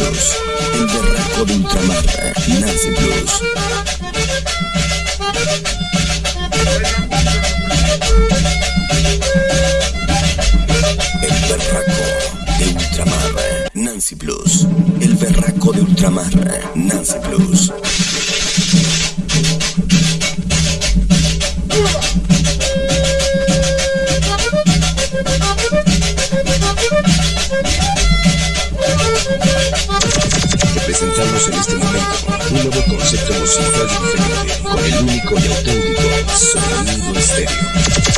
El berraco de ultramar, Nancy Plus. El berraco de ultramar, Nancy Plus. El berraco de ultramar, Nancy Plus. Presentamos en este momento un nuevo concepto musical diferente con el único y auténtico sonido estéreo.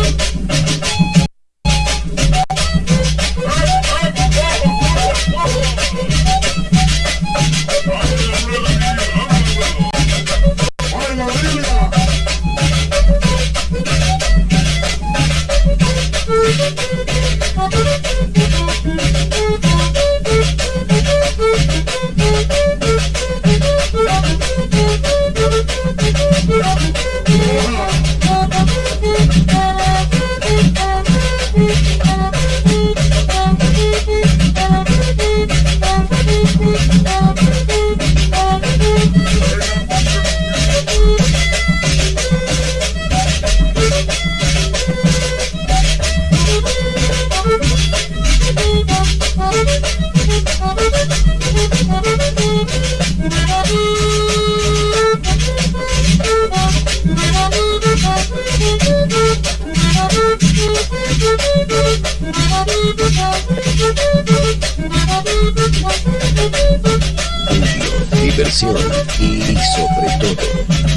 diversión y sobre todo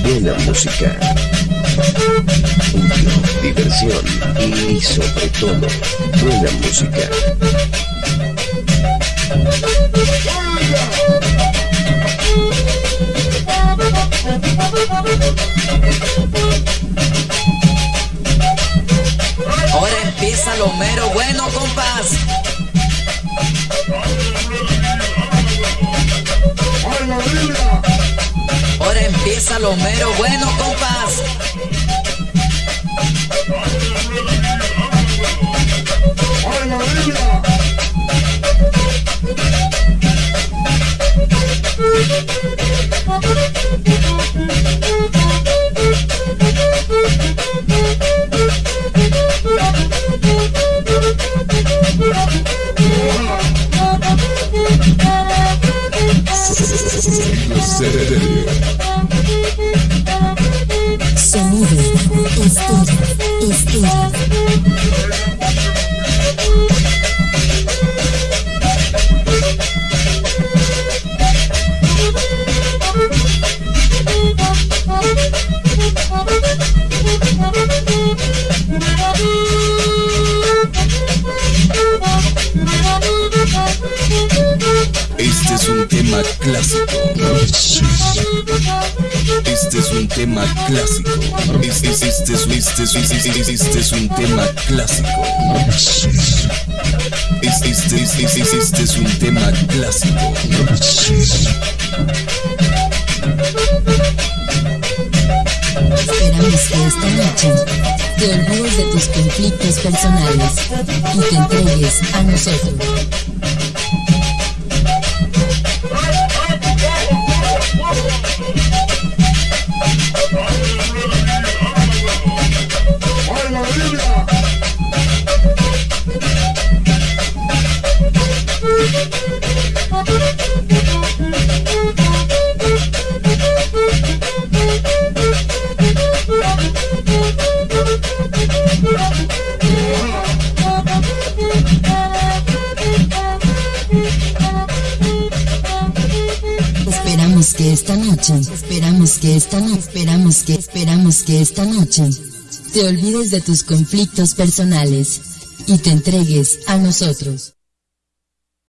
buena música. diversión y sobre todo buena música. Empieza lo mero bueno, compás. Ahora empieza lo mero bueno, compás. Sonido estéreo, estéreo. Este es un tema clásico. Este es un tema clásico. Este, es- un tema clásico. Este, este, este, este es un tema clásico. Esperamos que esta noche te olvides de tus conflictos personales y te entregues a nosotros. Esta noche, esperamos que esta noche, esperamos que, esperamos que esta noche te olvides de tus conflictos personales y te entregues a nosotros.